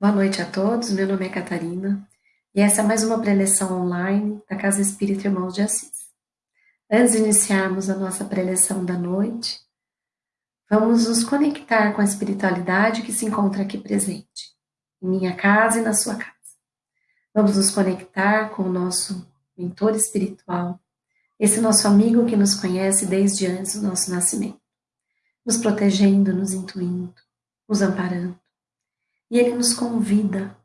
Boa noite a todos, meu nome é Catarina e essa é mais uma preleção online da Casa Espírita Irmãos de Assis. Antes de iniciarmos a nossa preleção da noite, vamos nos conectar com a espiritualidade que se encontra aqui presente, em minha casa e na sua casa. Vamos nos conectar com o nosso mentor espiritual, esse nosso amigo que nos conhece desde antes do nosso nascimento, nos protegendo, nos intuindo, nos amparando e ele nos convida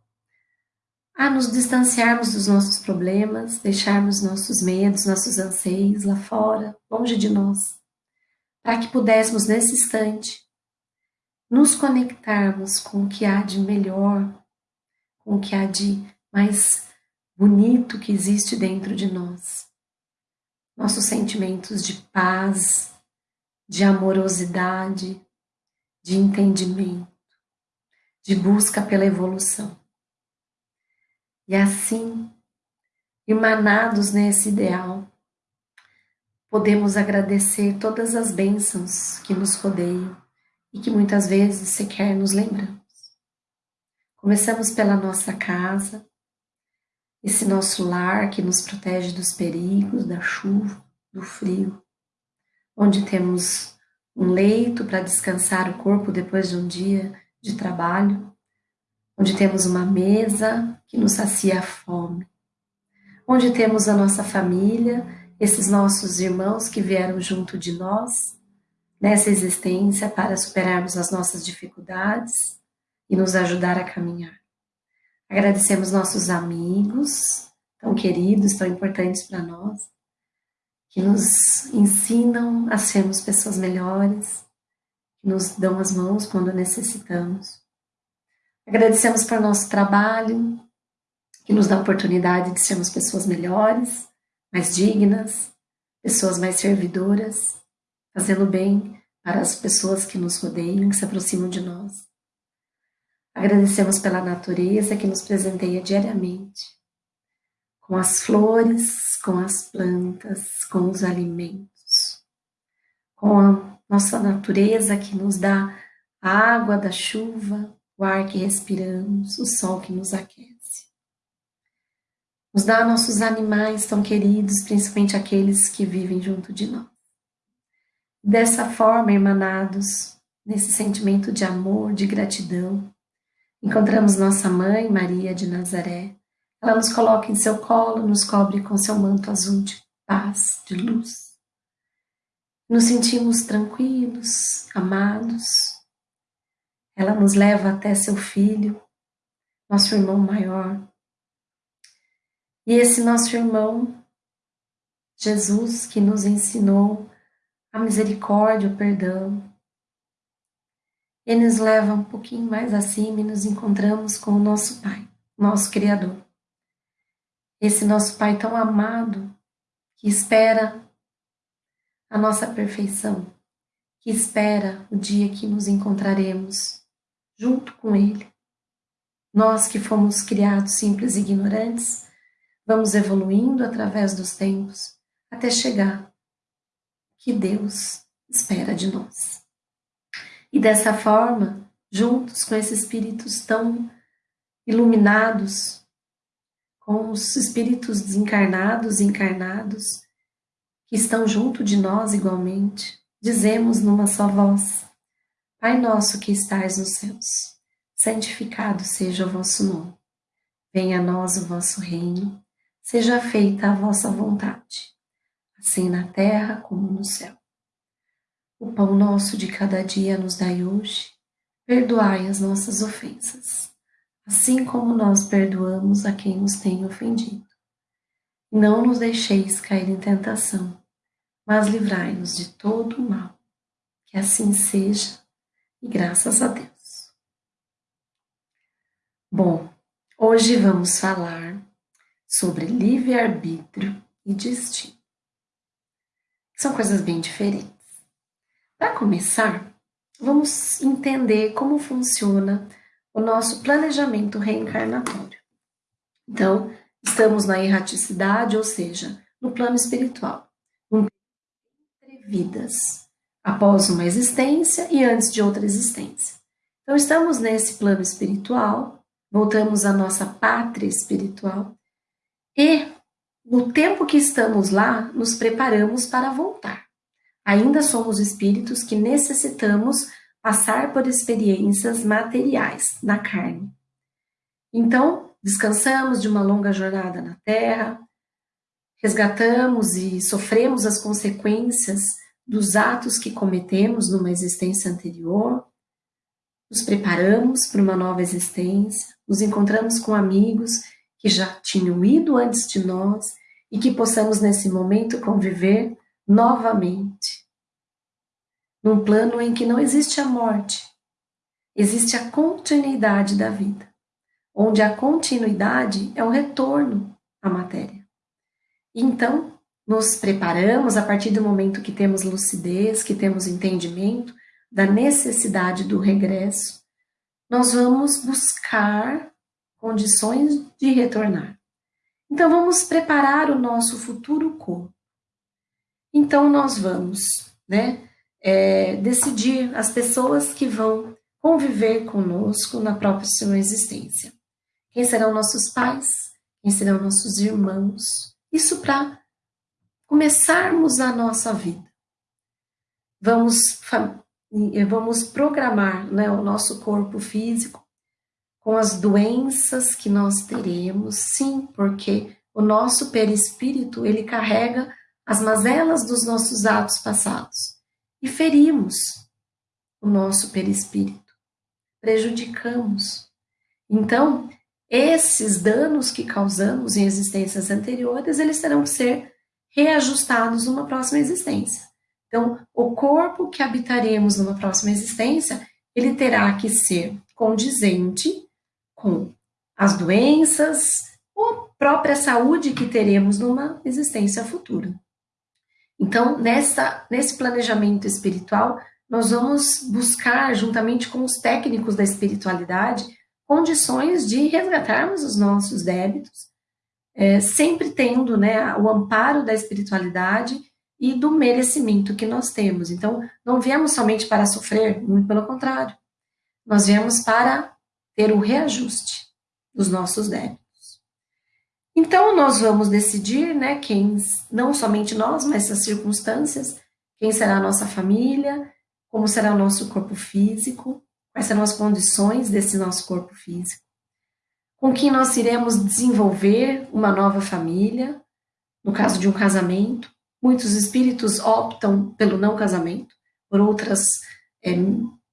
a nos distanciarmos dos nossos problemas, deixarmos nossos medos, nossos anseios lá fora, longe de nós, para que pudéssemos nesse instante nos conectarmos com o que há de melhor, com o que há de mais bonito que existe dentro de nós. Nossos sentimentos de paz, de amorosidade, de entendimento de busca pela evolução. E assim, emanados nesse ideal, podemos agradecer todas as bênçãos que nos rodeiam e que muitas vezes sequer nos lembramos. Começamos pela nossa casa, esse nosso lar que nos protege dos perigos, da chuva, do frio, onde temos um leito para descansar o corpo depois de um dia de trabalho, onde temos uma mesa que nos sacia a fome, onde temos a nossa família, esses nossos irmãos que vieram junto de nós nessa existência para superarmos as nossas dificuldades e nos ajudar a caminhar. Agradecemos nossos amigos, tão queridos, tão importantes para nós, que nos ensinam a sermos pessoas melhores, nos dão as mãos quando necessitamos. Agradecemos por nosso trabalho, que nos dá a oportunidade de sermos pessoas melhores, mais dignas, pessoas mais servidoras, fazendo bem para as pessoas que nos rodeiam, que se aproximam de nós. Agradecemos pela natureza que nos presenteia diariamente, com as flores, com as plantas, com os alimentos, com a nossa natureza que nos dá a água da chuva, o ar que respiramos, o sol que nos aquece. Nos dá nossos animais tão queridos, principalmente aqueles que vivem junto de nós. Dessa forma, emanados nesse sentimento de amor, de gratidão, encontramos nossa mãe, Maria de Nazaré. Ela nos coloca em seu colo, nos cobre com seu manto azul de paz, de luz nos sentimos tranquilos, amados. Ela nos leva até seu filho, nosso irmão maior. E esse nosso irmão, Jesus, que nos ensinou a misericórdia, o perdão, ele nos leva um pouquinho mais acima e nos encontramos com o nosso Pai, nosso Criador. Esse nosso Pai tão amado, que espera a nossa perfeição, que espera o dia que nos encontraremos junto com Ele. Nós que fomos criados simples e ignorantes, vamos evoluindo através dos tempos até chegar que Deus espera de nós. E dessa forma, juntos com esses espíritos tão iluminados, com os espíritos desencarnados e encarnados, estão junto de nós igualmente, dizemos numa só voz: Pai nosso que estais nos céus, santificado seja o vosso nome. Venha a nós o vosso reino, seja feita a vossa vontade, assim na terra como no céu. O pão nosso de cada dia nos dai hoje, perdoai as nossas ofensas, assim como nós perdoamos a quem nos tem ofendido não nos deixeis cair em tentação, mas livrai-nos de todo o mal. Que assim seja, e graças a Deus. Bom, hoje vamos falar sobre livre-arbítrio e destino. São coisas bem diferentes. Para começar, vamos entender como funciona o nosso planejamento reencarnatório. Então, Estamos na erraticidade, ou seja, no plano espiritual, vidas, após uma existência e antes de outra existência. Então, estamos nesse plano espiritual, voltamos à nossa pátria espiritual e, no tempo que estamos lá, nos preparamos para voltar. Ainda somos espíritos que necessitamos passar por experiências materiais na carne. Então, descansamos de uma longa jornada na Terra, resgatamos e sofremos as consequências dos atos que cometemos numa existência anterior, nos preparamos para uma nova existência, nos encontramos com amigos que já tinham ido antes de nós e que possamos nesse momento conviver novamente. Num plano em que não existe a morte, existe a continuidade da vida, onde a continuidade é o retorno à matéria. Então, nos preparamos a partir do momento que temos lucidez, que temos entendimento da necessidade do regresso, nós vamos buscar condições de retornar. Então, vamos preparar o nosso futuro corpo. Então, nós vamos né, é, decidir as pessoas que vão conviver conosco na próxima existência. Quem serão nossos pais? Quem serão nossos irmãos? Isso para começarmos a nossa vida. Vamos, vamos programar né, o nosso corpo físico com as doenças que nós teremos, sim, porque o nosso perispírito, ele carrega as mazelas dos nossos atos passados e ferimos o nosso perispírito, prejudicamos. Então, esses danos que causamos em existências anteriores, eles terão que ser reajustados numa próxima existência. Então, o corpo que habitaremos numa próxima existência, ele terá que ser condizente com as doenças ou própria saúde que teremos numa existência futura. Então, nessa, nesse planejamento espiritual, nós vamos buscar, juntamente com os técnicos da espiritualidade, condições de resgatarmos os nossos débitos é, sempre tendo né, o amparo da espiritualidade e do merecimento que nós temos. Então, não viemos somente para sofrer, muito pelo contrário. Nós viemos para ter o reajuste dos nossos débitos. Então, nós vamos decidir, né, quem, não somente nós, mas as circunstâncias, quem será a nossa família, como será o nosso corpo físico, quais serão as condições desse nosso corpo físico com quem nós iremos desenvolver uma nova família, no caso de um casamento. Muitos espíritos optam pelo não casamento, por outras é,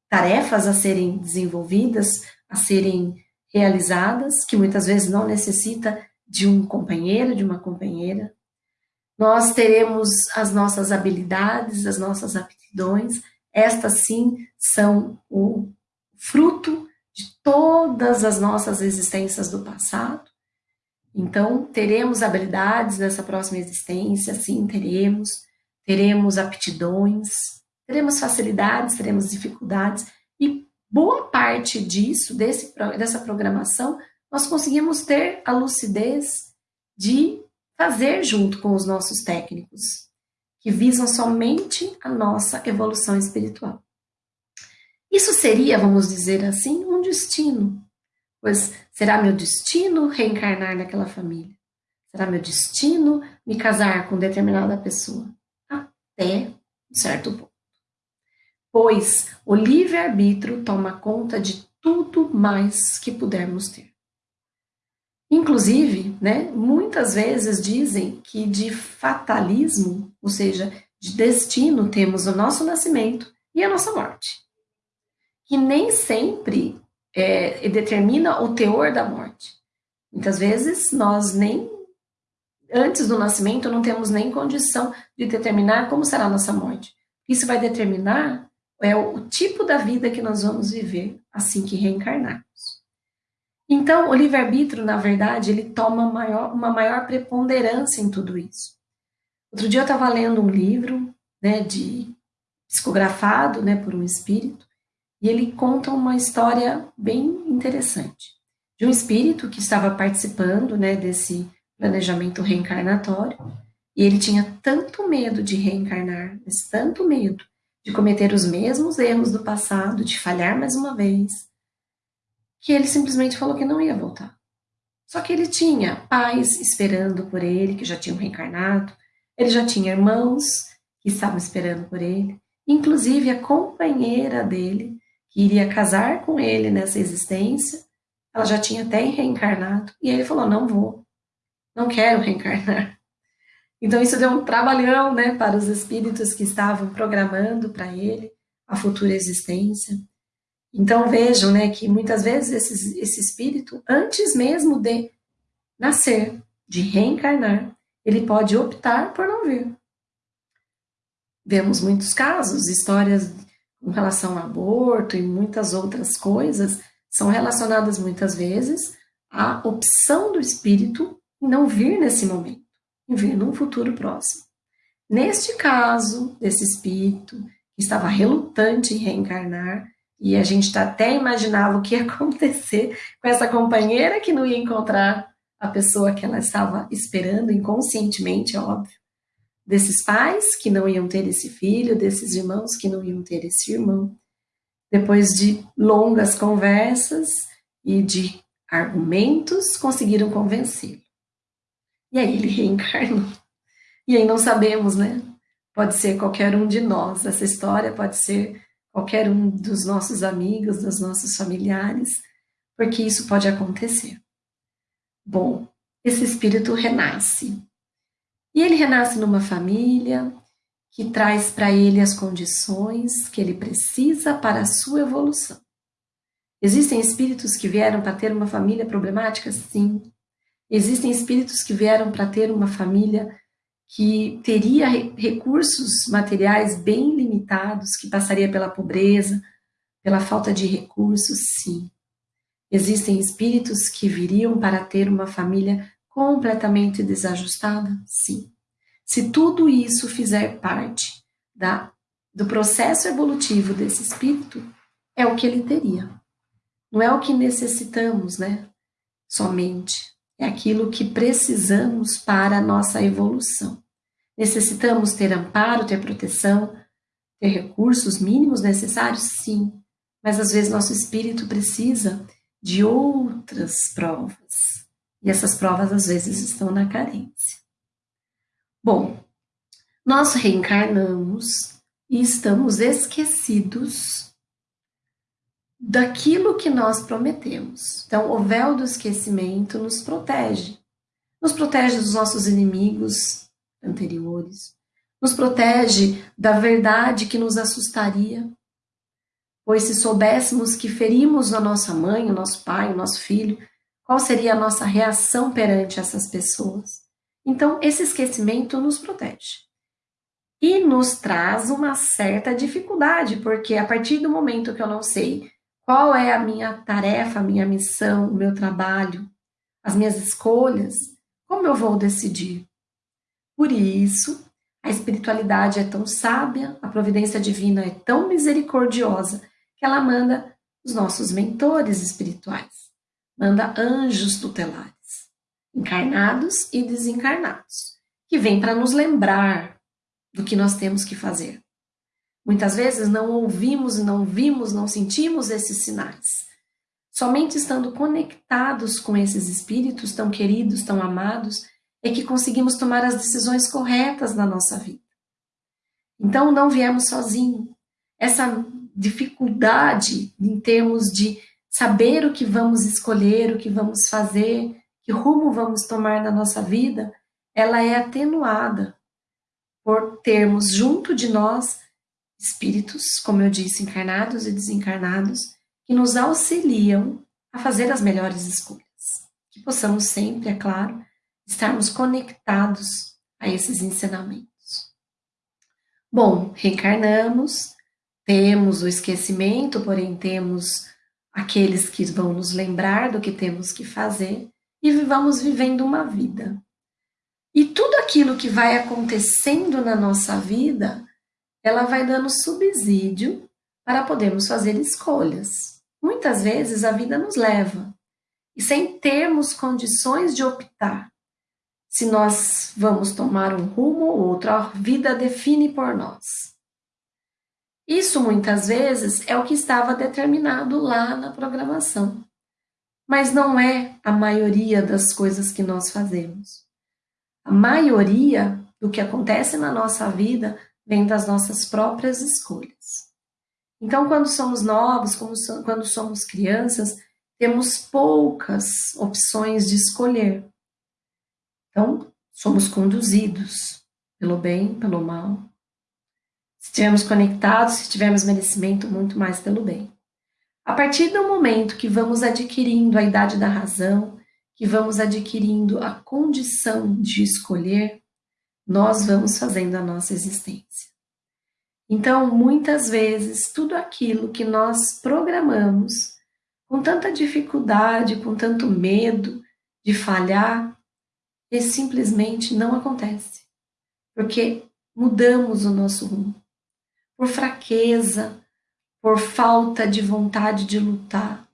tarefas a serem desenvolvidas, a serem realizadas, que muitas vezes não necessita de um companheiro, de uma companheira. Nós teremos as nossas habilidades, as nossas aptidões, estas sim são o fruto de todas as nossas existências do passado. Então, teremos habilidades nessa próxima existência, sim, teremos. Teremos aptidões, teremos facilidades, teremos dificuldades. E boa parte disso, desse, dessa programação, nós conseguimos ter a lucidez de fazer junto com os nossos técnicos, que visam somente a nossa evolução espiritual. Isso seria, vamos dizer assim, um destino, pois será meu destino reencarnar naquela família. Será meu destino me casar com determinada pessoa, até um certo ponto. Pois o livre-arbítrio toma conta de tudo mais que pudermos ter. Inclusive, né, muitas vezes dizem que de fatalismo, ou seja, de destino, temos o nosso nascimento e a nossa morte que nem sempre é, determina o teor da morte. Muitas vezes nós nem, antes do nascimento, não temos nem condição de determinar como será a nossa morte. Isso vai determinar é, o tipo da vida que nós vamos viver assim que reencarnarmos. Então, o livre-arbítrio, na verdade, ele toma maior, uma maior preponderância em tudo isso. Outro dia eu estava lendo um livro, né, de psicografado, né, por um espírito, e ele conta uma história bem interessante de um espírito que estava participando né, desse planejamento reencarnatório e ele tinha tanto medo de reencarnar, mas tanto medo de cometer os mesmos erros do passado, de falhar mais uma vez, que ele simplesmente falou que não ia voltar. Só que ele tinha pais esperando por ele, que já tinham reencarnado, ele já tinha irmãos que estavam esperando por ele, inclusive a companheira dele, que iria casar com ele nessa existência, ela já tinha até reencarnado, e ele falou: Não vou, não quero reencarnar. Então isso deu um trabalhão né, para os espíritos que estavam programando para ele a futura existência. Então vejam né, que muitas vezes esse, esse espírito, antes mesmo de nascer, de reencarnar, ele pode optar por não vir. Vemos muitos casos, histórias com relação ao aborto e muitas outras coisas são relacionadas muitas vezes à opção do espírito em não vir nesse momento em vir num futuro próximo. Neste caso, desse espírito que estava relutante em reencarnar, e a gente até imaginava o que ia acontecer com essa companheira que não ia encontrar a pessoa que ela estava esperando inconscientemente, é óbvio. Desses pais que não iam ter esse filho, desses irmãos que não iam ter esse irmão. Depois de longas conversas e de argumentos, conseguiram convencê-lo. E aí ele reencarnou. E aí não sabemos, né? Pode ser qualquer um de nós. Essa história pode ser qualquer um dos nossos amigos, dos nossos familiares, porque isso pode acontecer. Bom, esse espírito renasce. E ele renasce numa família que traz para ele as condições que ele precisa para a sua evolução. Existem espíritos que vieram para ter uma família problemática? Sim. Existem espíritos que vieram para ter uma família que teria recursos materiais bem limitados, que passaria pela pobreza, pela falta de recursos, sim. Existem espíritos que viriam para ter uma família completamente desajustada? Sim. Se tudo isso fizer parte da, do processo evolutivo desse espírito, é o que ele teria. Não é o que necessitamos, né? Somente é aquilo que precisamos para a nossa evolução. Necessitamos ter amparo, ter proteção, ter recursos mínimos necessários? Sim, mas às vezes nosso espírito precisa de outras provas. E essas provas às vezes estão na carência. Bom, nós reencarnamos e estamos esquecidos daquilo que nós prometemos. Então, o véu do esquecimento nos protege. Nos protege dos nossos inimigos anteriores. Nos protege da verdade que nos assustaria. Pois se soubéssemos que ferimos a nossa mãe, o nosso pai, o nosso filho, qual seria a nossa reação perante essas pessoas? Então, esse esquecimento nos protege. E nos traz uma certa dificuldade, porque a partir do momento que eu não sei qual é a minha tarefa, a minha missão, o meu trabalho, as minhas escolhas? Como eu vou decidir? Por isso, a espiritualidade é tão sábia, a providência divina é tão misericordiosa, que ela manda os nossos mentores espirituais, manda anjos tutelares, encarnados e desencarnados, que vêm para nos lembrar do que nós temos que fazer. Muitas vezes não ouvimos, não vimos, não sentimos esses sinais. Somente estando conectados com esses espíritos tão queridos, tão amados, é que conseguimos tomar as decisões corretas na nossa vida. Então não viemos sozinhos. Essa dificuldade em termos de saber o que vamos escolher, o que vamos fazer, que rumo vamos tomar na nossa vida, ela é atenuada por termos junto de nós espíritos, como eu disse, encarnados e desencarnados, que nos auxiliam a fazer as melhores escolhas. Que possamos sempre, é claro, estarmos conectados a esses ensinamentos. Bom, reencarnamos, temos o esquecimento, porém temos aqueles que vão nos lembrar do que temos que fazer e vamos vivendo uma vida. E tudo aquilo que vai acontecendo na nossa vida ela vai dando subsídio para podermos fazer escolhas. Muitas vezes a vida nos leva, e sem termos condições de optar, se nós vamos tomar um rumo ou outro, a vida define por nós. Isso muitas vezes é o que estava determinado lá na programação. mas não é a maioria das coisas que nós fazemos. A maioria do que acontece na nossa vida vem das nossas próprias escolhas. Então, quando somos novos, quando somos crianças, temos poucas opções de escolher. Então, somos conduzidos pelo bem, pelo mal. Se estivermos conectados, se tivermos merecimento, muito mais pelo bem. A partir do momento que vamos adquirindo a idade da razão, que vamos adquirindo a condição de escolher, nós vamos fazendo a nossa existência. Então, muitas vezes, tudo aquilo que nós programamos com tanta dificuldade, com tanto medo de falhar, simplesmente não acontece, porque mudamos o nosso rumo. Por fraqueza, por falta de vontade de lutar.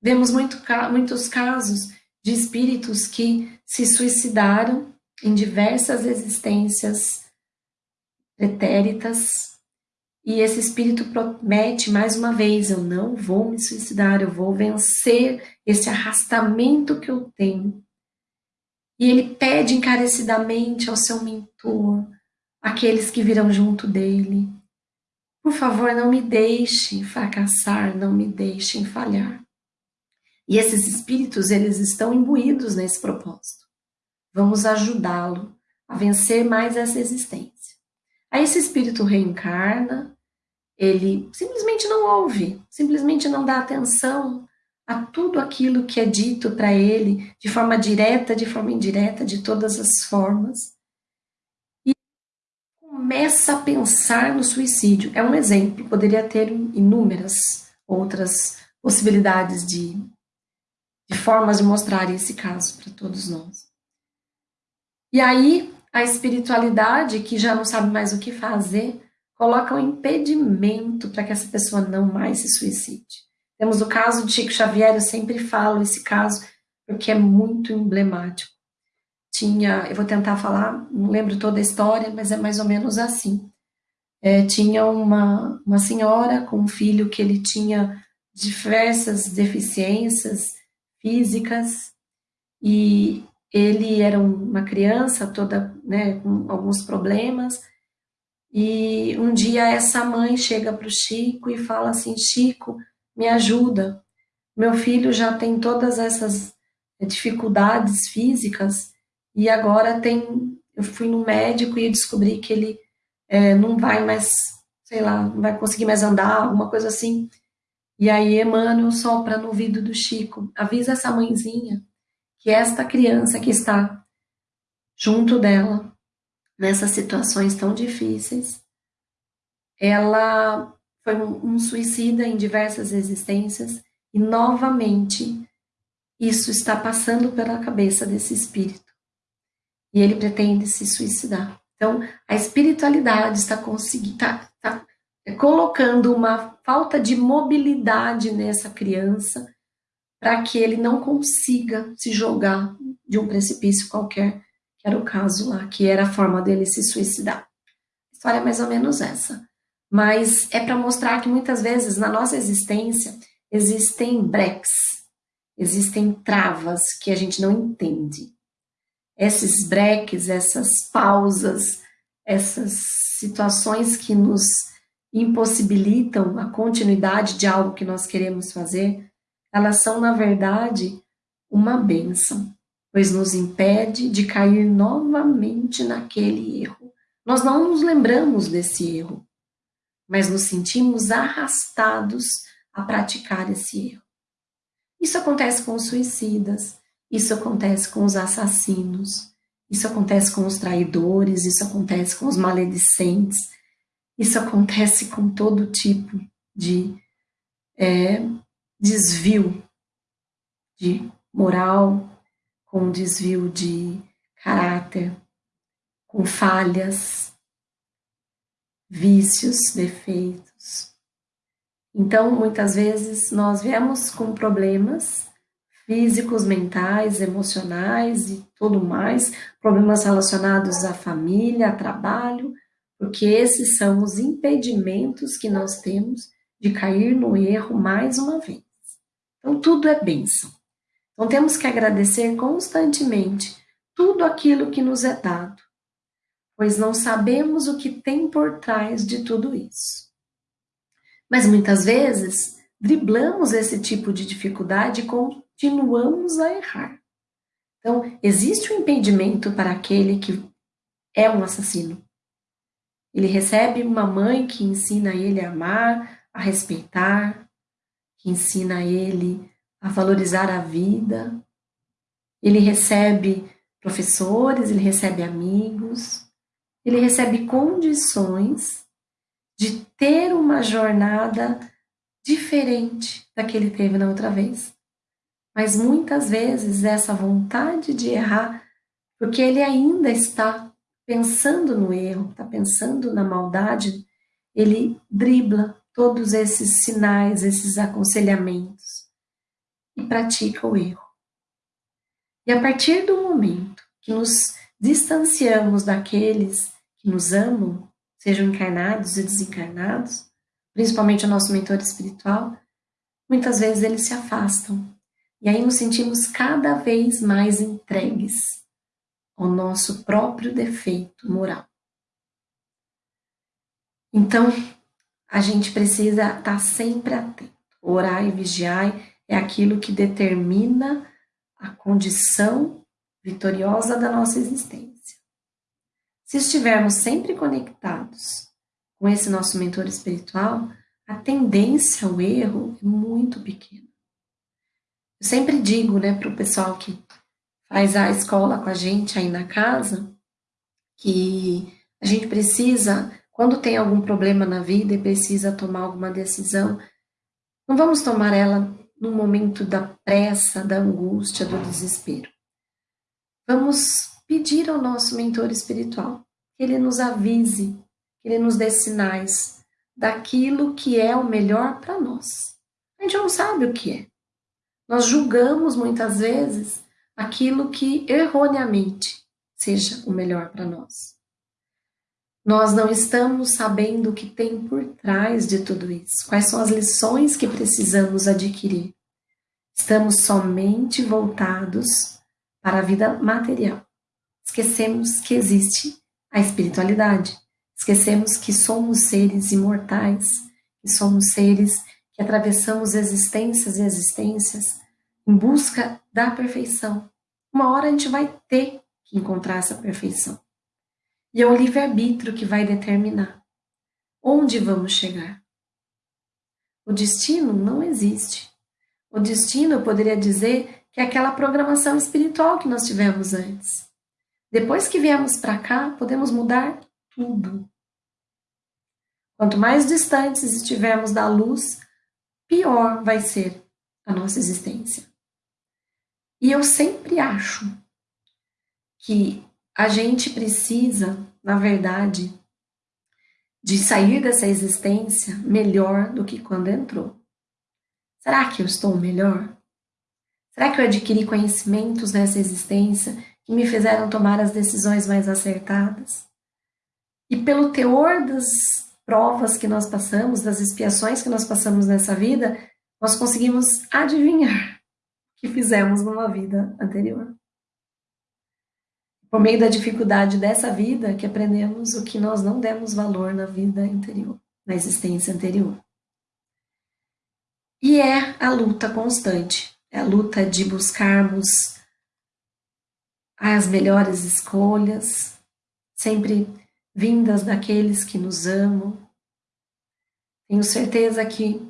Vemos muito, muitos casos de espíritos que se suicidaram em diversas existências pretéritas, e esse espírito promete mais uma vez: eu não vou me suicidar, eu vou vencer esse arrastamento que eu tenho. E ele pede encarecidamente ao seu mentor, aqueles que virão junto dele, por favor, não me deixem fracassar, não me deixem falhar. E esses espíritos, eles estão imbuídos nesse propósito. Vamos ajudá-lo a vencer mais essa existência. Aí esse espírito reencarna, ele simplesmente não ouve, simplesmente não dá atenção a tudo aquilo que é dito para ele, de forma direta, de forma indireta, de todas as formas começa a pensar no suicídio. É um exemplo, poderia ter inúmeras outras possibilidades de, de formas de mostrar esse caso para todos nós. E aí, a espiritualidade, que já não sabe mais o que fazer, coloca um impedimento para que essa pessoa não mais se suicide. Temos o caso de Chico Xavier, eu sempre falo esse caso, porque é muito emblemático tinha, eu vou tentar falar, não lembro toda a história, mas é mais ou menos assim. É, tinha uma, uma senhora com um filho que ele tinha diversas deficiências físicas e ele era uma criança toda né, com alguns problemas e um dia essa mãe chega para o Chico e fala assim, Chico, me ajuda, meu filho já tem todas essas dificuldades físicas e agora tem, eu fui no médico e descobri que ele é, não vai mais, sei lá, não vai conseguir mais andar, alguma coisa assim. E aí Emmanuel sopra no ouvido do Chico, avisa essa mãezinha que esta criança que está junto dela, nessas situações tão difíceis, ela foi um, um suicida em diversas existências e novamente isso está passando pela cabeça desse espírito e ele pretende se suicidar. Então, a espiritualidade está, conseguindo, está, está colocando uma falta de mobilidade nessa criança para que ele não consiga se jogar de um precipício qualquer, que era o caso lá, que era a forma dele se suicidar. A história é mais ou menos essa. Mas é para mostrar que muitas vezes na nossa existência existem breques, existem travas que a gente não entende esses breques, essas pausas, essas situações que nos impossibilitam a continuidade de algo que nós queremos fazer, elas são, na verdade, uma bênção, pois nos impede de cair novamente naquele erro. Nós não nos lembramos desse erro, mas nos sentimos arrastados a praticar esse erro. Isso acontece com os suicidas, isso acontece com os assassinos, isso acontece com os traidores, isso acontece com os maledicentes, isso acontece com todo tipo de é, desvio de moral, com desvio de caráter, com falhas, vícios, defeitos. Então, muitas vezes nós viemos com problemas físicos, mentais, emocionais e tudo mais, problemas relacionados à família, a trabalho, porque esses são os impedimentos que nós temos de cair no erro mais uma vez. Então, tudo é bênção. Então temos que agradecer constantemente tudo aquilo que nos é dado, pois não sabemos o que tem por trás de tudo isso. Mas muitas vezes driblamos esse tipo de dificuldade e continuamos a errar. Então, existe um impedimento para aquele que é um assassino. Ele recebe uma mãe que ensina ele a amar, a respeitar, que ensina ele a valorizar a vida. Ele recebe professores, ele recebe amigos, ele recebe condições de ter uma jornada diferente da que ele teve na outra vez. Mas muitas vezes essa vontade de errar, porque ele ainda está pensando no erro, está pensando na maldade, ele dribla todos esses sinais, esses aconselhamentos e pratica o erro. E a partir do momento que nos distanciamos daqueles que nos amam, sejam encarnados e desencarnados, principalmente o nosso mentor espiritual, muitas vezes eles se afastam. E aí nos sentimos cada vez mais entregues ao nosso próprio defeito moral. Então, a gente precisa estar sempre atento. Orar e vigiar é aquilo que determina a condição vitoriosa da nossa existência. Se estivermos sempre conectados com esse nosso mentor espiritual, a tendência ao erro é muito pequena. Eu sempre digo né, para o pessoal que faz a escola com a gente aí na casa, que a gente precisa, quando tem algum problema na vida e precisa tomar alguma decisão, não vamos tomar ela no momento da pressa, da angústia, do desespero. Vamos pedir ao nosso mentor espiritual que ele nos avise, que ele nos dê sinais daquilo que é o melhor para nós. A gente não sabe o que é. Nós julgamos muitas vezes aquilo que erroneamente seja o melhor para nós. Nós não estamos sabendo o que tem por trás de tudo isso, quais são as lições que precisamos adquirir. Estamos somente voltados para a vida material. Esquecemos que existe a espiritualidade. Esquecemos que somos seres imortais, que somos seres que atravessamos existências e existências em busca da perfeição. Uma hora a gente vai ter que encontrar essa perfeição. E é o livre-arbítrio que vai determinar onde vamos chegar. O destino não existe. O destino, eu poderia dizer, que é aquela programação espiritual que nós tivemos antes. Depois que viemos para cá, podemos mudar tudo. Quanto mais distantes estivermos da luz, pior vai ser a nossa existência. E eu sempre acho que a gente precisa, na verdade, de sair dessa existência melhor do que quando entrou. Será que eu estou melhor? Será que eu adquiri conhecimentos nessa existência que me fizeram tomar as decisões mais acertadas? E pelo teor das provas que nós passamos, das expiações que nós passamos nessa vida, nós conseguimos adivinhar que fizemos numa vida anterior. Por meio da dificuldade dessa vida que aprendemos o que nós não demos valor na vida anterior, na existência anterior. E é a luta constante, é a luta de buscarmos as melhores escolhas, sempre vindas daqueles que nos amam. Tenho certeza que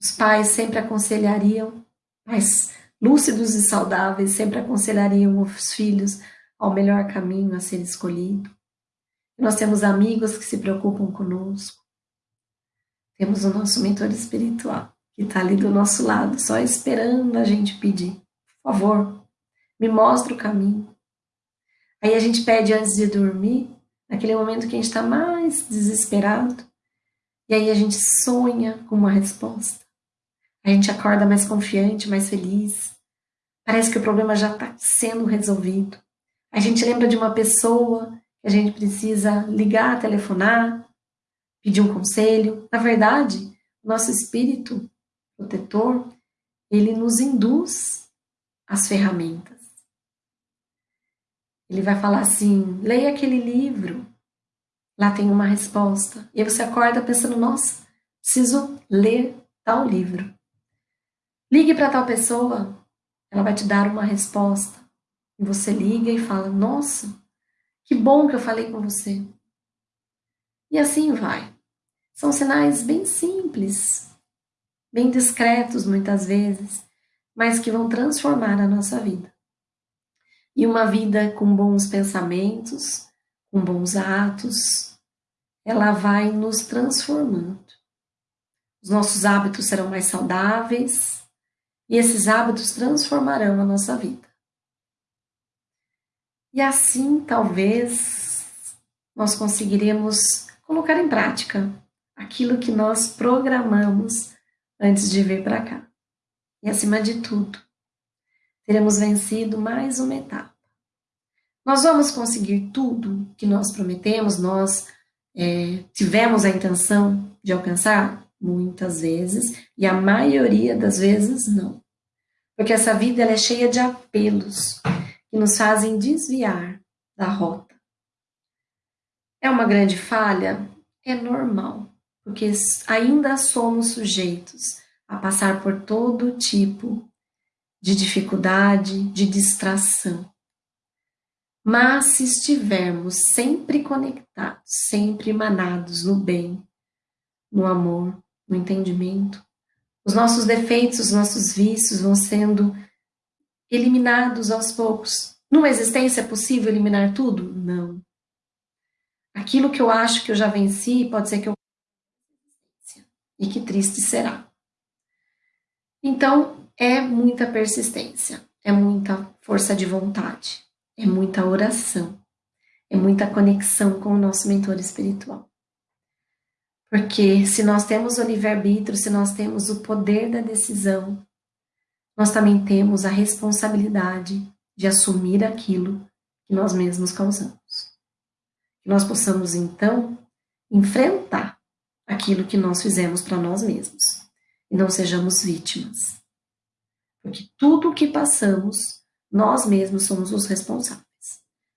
os pais sempre aconselhariam, pais lúcidos e saudáveis, sempre aconselhariam os filhos ao melhor caminho a ser escolhido. Nós temos amigos que se preocupam conosco. Temos o nosso mentor espiritual, que está ali do nosso lado, só esperando a gente pedir. Por favor, me mostre o caminho. Aí a gente pede antes de dormir, naquele momento que a gente está mais desesperado. E aí a gente sonha com uma resposta. A gente acorda mais confiante, mais feliz. Parece que o problema já está sendo resolvido. A gente lembra de uma pessoa que a gente precisa ligar, telefonar, pedir um conselho. Na verdade, nosso espírito protetor, ele nos induz as ferramentas. Ele vai falar assim: leia aquele livro, lá tem uma resposta. E aí você acorda pensando: nossa, preciso ler tal livro. Ligue para tal pessoa, ela vai te dar uma resposta. E você liga e fala: nossa, que bom que eu falei com você. E assim vai. São sinais bem simples, bem discretos muitas vezes, mas que vão transformar a nossa vida. E uma vida com bons pensamentos, com bons atos, ela vai nos transformando. Os nossos hábitos serão mais saudáveis e esses hábitos transformarão a nossa vida. E assim, talvez, nós conseguiremos colocar em prática aquilo que nós programamos antes de vir para cá. E acima de tudo, teremos vencido mais uma etapa. Nós vamos conseguir tudo que nós prometemos, nós é, tivemos a intenção de alcançar? Muitas vezes, e a maioria das vezes não. Porque essa vida é cheia de apelos que nos fazem desviar da rota. É uma grande falha? É normal, porque ainda somos sujeitos a passar por todo tipo de dificuldade, de distração. Mas se estivermos sempre conectados, sempre emanados no bem, no amor, no entendimento, os nossos defeitos, os nossos vícios vão sendo eliminados aos poucos. Numa existência é possível eliminar tudo? Não. Aquilo que eu acho que eu já venci, pode ser que eu e que triste será. Então, é muita persistência, é muita força de vontade, é muita oração, é muita conexão com o nosso mentor espiritual. Porque se nós temos o livre-arbítrio, se nós temos o poder da decisão, nós também temos a responsabilidade de assumir aquilo que nós mesmos causamos. Que nós possamos, então, enfrentar aquilo que nós fizemos para nós mesmos e não sejamos vítimas. Porque tudo o que passamos, nós mesmos somos os responsáveis.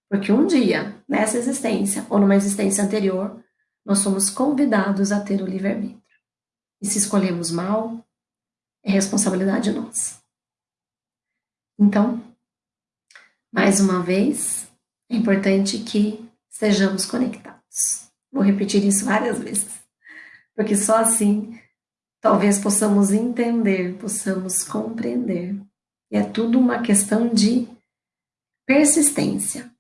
Porque um dia, nessa existência ou numa existência anterior, nós somos convidados a ter o livre-arbítrio. E se escolhemos mal, é responsabilidade nossa. Então, mais uma vez, é importante que estejamos conectados. Vou repetir isso várias vezes, porque só assim talvez possamos entender, possamos compreender. E é tudo uma questão de persistência,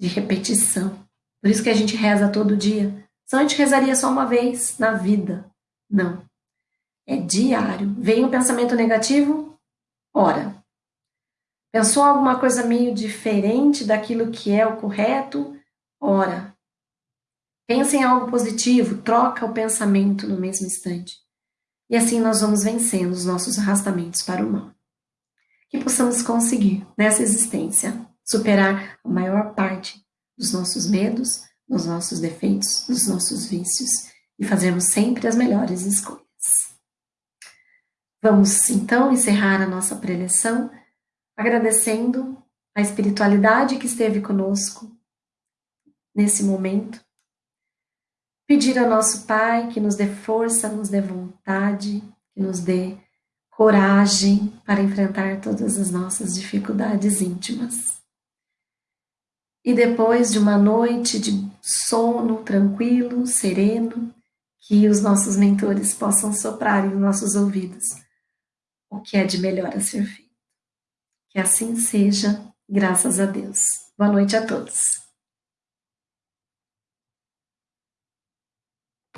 de repetição. Por isso que a gente reza todo dia. Só a gente rezaria só uma vez na vida. Não. É diário. Vem um pensamento negativo, ora. Pensou alguma coisa meio diferente daquilo que é o correto, ora. Pensa em algo positivo, troca o pensamento no mesmo instante. E assim nós vamos vencendo os nossos arrastamentos para o mal. Que possamos conseguir, nessa existência, superar a maior parte dos nossos medos, dos nossos defeitos, dos nossos vícios e fazermos sempre as melhores escolhas. Vamos então encerrar a nossa preleção agradecendo a espiritualidade que esteve conosco nesse momento Pedir ao nosso Pai que nos dê força, nos dê vontade, que nos dê coragem para enfrentar todas as nossas dificuldades íntimas. E depois de uma noite de sono tranquilo, sereno, que os nossos mentores possam soprar em nossos ouvidos o que é de melhor a ser feito. Que assim seja, graças a Deus. Boa noite a todos.